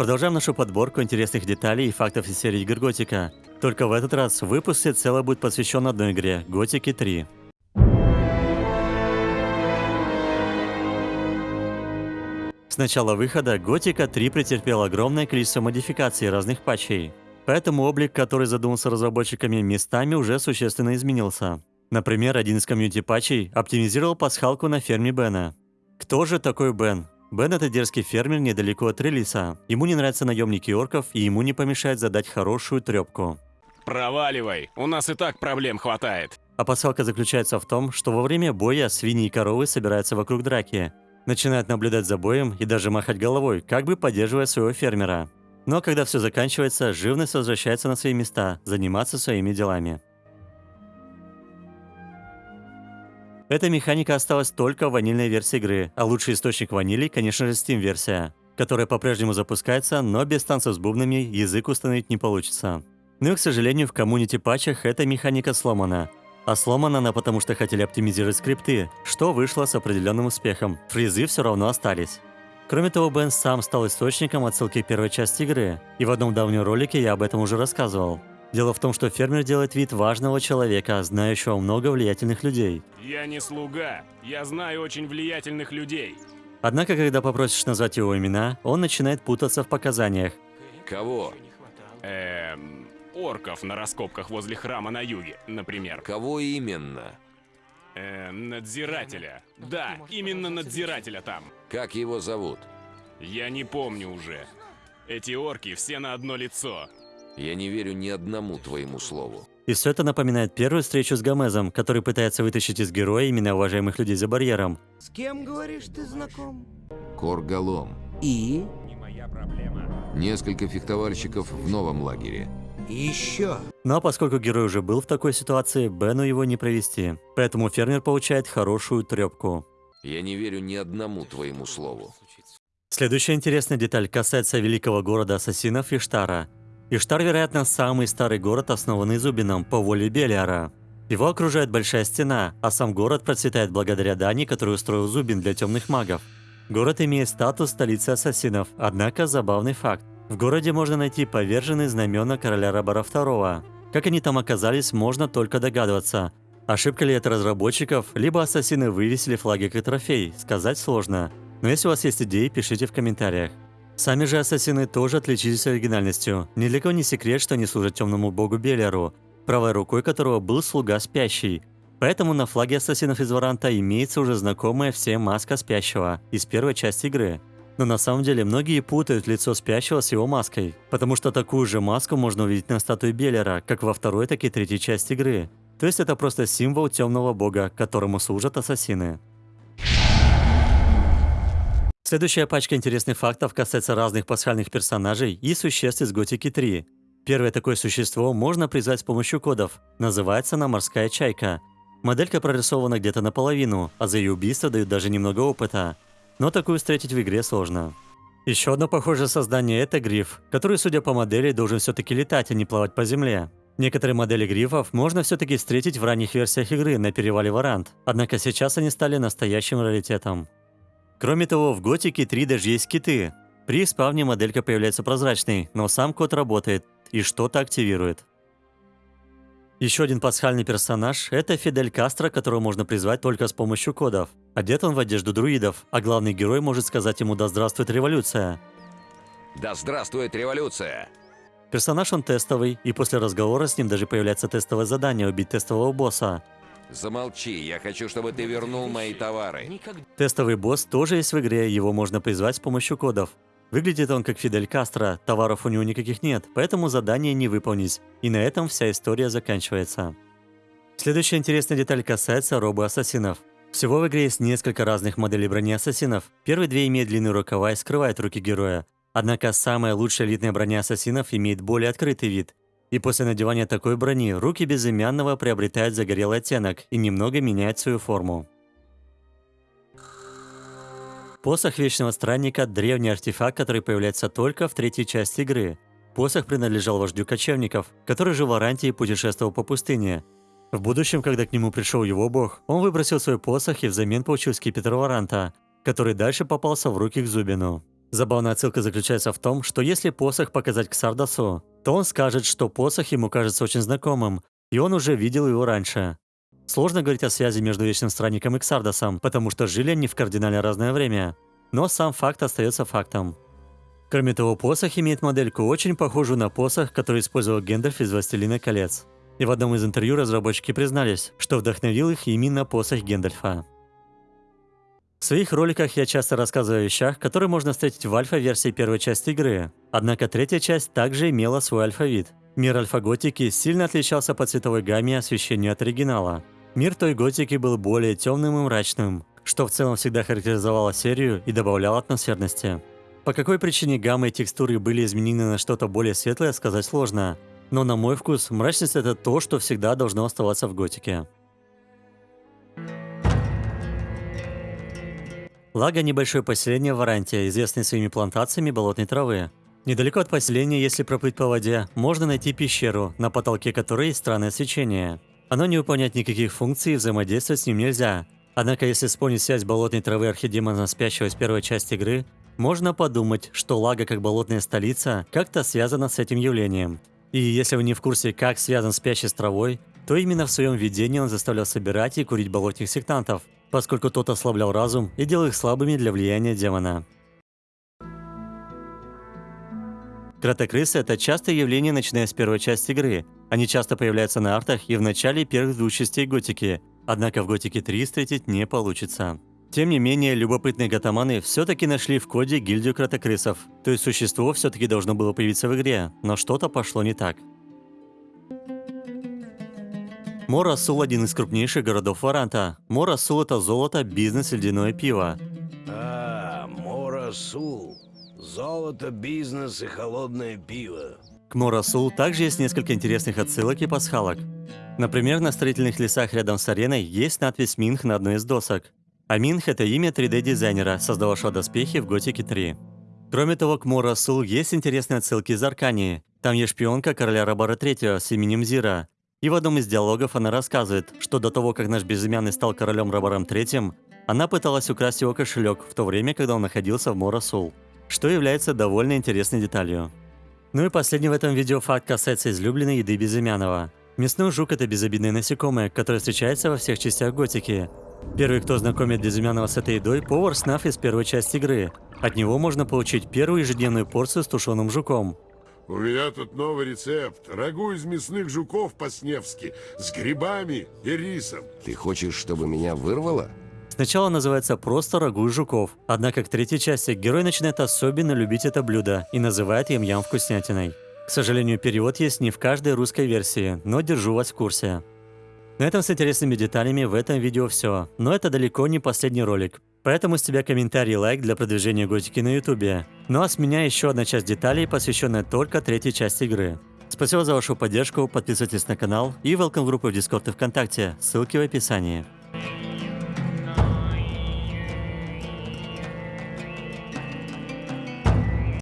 Продолжаем нашу подборку интересных деталей и фактов из серии игр Готика. Только в этот раз выпуск всецело будет посвящен одной игре – Готике 3. С начала выхода Готика 3 претерпела огромное количество модификаций разных патчей. Поэтому облик, который задумался разработчиками, местами уже существенно изменился. Например, один из комьюнити патчей оптимизировал пасхалку на ферме Бена. Кто же такой Бен? Бен – это дерзкий фермер недалеко от Релиса. Ему не нравятся наемники орков, и ему не помешает задать хорошую трепку. Проваливай, у нас и так проблем хватает. А пасхалка заключается в том, что во время боя свиньи и коровы собираются вокруг драки, начинают наблюдать за боем и даже махать головой, как бы поддерживая своего фермера. Но когда все заканчивается, живность возвращается на свои места, заниматься своими делами. Эта механика осталась только в ванильной версии игры, а лучший источник ванили, конечно же, Steam-версия, которая по-прежнему запускается, но без танцев с бубнами язык установить не получится. Но, к сожалению, в коммунити-патчах эта механика сломана. А сломана она потому, что хотели оптимизировать скрипты, что вышло с определенным успехом. Фризы все равно остались. Кроме того, Бен сам стал источником отсылки первой части игры, и в одном давнем ролике я об этом уже рассказывал. Дело в том, что фермер делает вид важного человека, знающего много влиятельных людей. Я не слуга, я знаю очень влиятельных людей. Однако, когда попросишь назвать его имена, он начинает путаться в показаниях. Кого? Эм, орков на раскопках возле храма на юге, например. Кого именно? Эм, надзирателя. Да, именно надзирателя там. Как его зовут? Я не помню уже. Эти орки все на одно лицо. Я не верю ни одному твоему слову. И все это напоминает первую встречу с Гомезом, который пытается вытащить из героя именно уважаемых людей за барьером. С кем, говоришь, ты знаком? Коргалом. И? Несколько фехтовальщиков в новом лагере. Еще. Но поскольку герой уже был в такой ситуации, Бену его не провести. Поэтому фермер получает хорошую трепку. Я не верю ни одному твоему слову. Следующая интересная деталь касается великого города ассасинов Иштара. Иштар, вероятно, самый старый город, основанный Зубином по воле Белиара. Его окружает большая стена, а сам город процветает благодаря дани, которую устроил Зубин для темных магов. Город имеет статус столицы ассасинов, однако забавный факт. В городе можно найти поверженные знамена короля Рабара II. Как они там оказались, можно только догадываться. Ошибка ли это разработчиков, либо ассасины вывесили флаги как трофей, сказать сложно. Но если у вас есть идеи, пишите в комментариях. Сами же ассасины тоже отличились оригинальностью. Кого не секрет, что они служат темному богу Белеру, правой рукой которого был слуга спящий. Поэтому на флаге ассасинов из Варанта имеется уже знакомая всем маска спящего из первой части игры. Но на самом деле многие путают лицо спящего с его маской, потому что такую же маску можно увидеть на статуе Беллера, как во второй, так и третьей части игры. То есть это просто символ темного бога, которому служат ассасины. Следующая пачка интересных фактов касается разных пасхальных персонажей и существ из Готики 3. Первое такое существо можно призвать с помощью кодов. Называется она морская чайка. Моделька прорисована где-то наполовину, а за ее убийство дают даже немного опыта. Но такую встретить в игре сложно. Еще одно похожее создание – это гриф, который, судя по модели, должен все-таки летать, а не плавать по земле. Некоторые модели грифов можно все-таки встретить в ранних версиях игры на перевале Варант, однако сейчас они стали настоящим раритетом. Кроме того, в Готике 3 даже есть киты. При спавне моделька появляется прозрачной, но сам код работает и что-то активирует. Еще один пасхальный персонаж – это Фидель Кастро, которого можно призвать только с помощью кодов. Одет он в одежду друидов, а главный герой может сказать ему «Да здравствует революция!». Да здравствует революция! Персонаж он тестовый, и после разговора с ним даже появляется тестовое задание убить тестового босса. Замолчи, я хочу, чтобы ты вернул мои товары. Тестовый босс тоже есть в игре, его можно призвать с помощью кодов. Выглядит он как Фидель Кастро, товаров у него никаких нет, поэтому задание не выполнить. И на этом вся история заканчивается. Следующая интересная деталь касается робы ассасинов. Всего в игре есть несколько разных моделей брони ассасинов. Первые две имеют длинные рукава и скрывают руки героя. Однако самая лучшая элитная броня ассасинов имеет более открытый вид. И после надевания такой брони руки безымянного приобретают загорелый оттенок и немного меняют свою форму. Посох Вечного Странника – древний артефакт, который появляется только в третьей части игры. Посох принадлежал вождю кочевников, который жил в Аранте и путешествовал по пустыне. В будущем, когда к нему пришел его бог, он выбросил свой посох и взамен получил скипетр Варанта, который дальше попался в руки к Зубину. Забавная отсылка заключается в том, что если посох показать к Сардасу, то он скажет, что посох ему кажется очень знакомым, и он уже видел его раньше. Сложно говорить о связи между Вечным Странником и Ксардасом, потому что жили они в кардинально разное время. Но сам факт остается фактом. Кроме того, посох имеет модельку, очень похожую на посох, который использовал Гендальф из «Властелина колец». И в одном из интервью разработчики признались, что вдохновил их именно посох Гендальфа. В своих роликах я часто рассказываю о вещах, которые можно встретить в альфа-версии первой части игры. Однако третья часть также имела свой алфавит. Мир альфа-готики сильно отличался по цветовой гамме и освещению от оригинала. Мир той готики был более темным и мрачным, что в целом всегда характеризовало серию и добавляло атмосферности. По какой причине гамма и текстуры были изменены на что-то более светлое, сказать сложно. Но на мой вкус, мрачность это то, что всегда должно оставаться в готике. Лага – небольшое поселение в Аранте, известное своими плантациями болотной травы. Недалеко от поселения, если проплыть по воде, можно найти пещеру, на потолке которой есть странное свечение. Оно не выполняет никаких функций и взаимодействовать с ним нельзя. Однако, если вспомнить связь болотной травы архидемона спящего из первой части игры, можно подумать, что Лага как болотная столица как-то связана с этим явлением. И если вы не в курсе, как связан спящий с травой, то именно в своем видении он заставлял собирать и курить болотных сектантов – поскольку тот ослаблял разум и делал их слабыми для влияния демона. Кротокрысы – это частое явление, начиная с первой части игры. Они часто появляются на артах и в начале первых двух частей Готики, однако в Готике 3 встретить не получится. Тем не менее, любопытные гатаманы все-таки нашли в коде гильдию кротокрысов, то есть существо все-таки должно было появиться в игре, но что-то пошло не так. Морасул – один из крупнейших городов Варанта. Морасул – это золото, бизнес, ледяное пиво. А, Морасул. Золото, бизнес и холодное пиво. К Морасул также есть несколько интересных отсылок и пасхалок. Например, на строительных лесах рядом с ареной есть надпись «Минх» на одной из досок. А Минх – это имя 3D-дизайнера, создававшего доспехи в Готике 3. Кроме того, к Морасул есть интересные отсылки из Аркании. Там есть шпионка короля Рабара III с именем Зира, и в одном из диалогов она рассказывает, что до того, как наш безымянный стал королем Рабаром III, она пыталась украсть его кошелек в то время, когда он находился в Морасул, что является довольно интересной деталью. Ну и последний в этом видео факт касается излюбленной еды Безымянного. Мясной жук – это безобидное насекомое, которое встречается во всех частях готики. Первый, кто знакомит Безымянного с этой едой – повар Снаф из первой части игры. От него можно получить первую ежедневную порцию с тушеным жуком. У меня тут новый рецепт. Рагу из мясных жуков по-сневски, с грибами и рисом. Ты хочешь, чтобы меня вырвало? Сначала называется просто рагу из жуков, однако к третьей части герой начинает особенно любить это блюдо и называет им ям вкуснятиной. К сожалению, перевод есть не в каждой русской версии, но держу вас в курсе. На этом с интересными деталями в этом видео все, но это далеко не последний ролик. Поэтому с тебя комментарий и лайк для продвижения готики на ютубе. Ну а с меня еще одна часть деталей, посвященная только третьей части игры. Спасибо за вашу поддержку, подписывайтесь на канал и welcome в группу в Дискорд и ВКонтакте, ссылки в описании.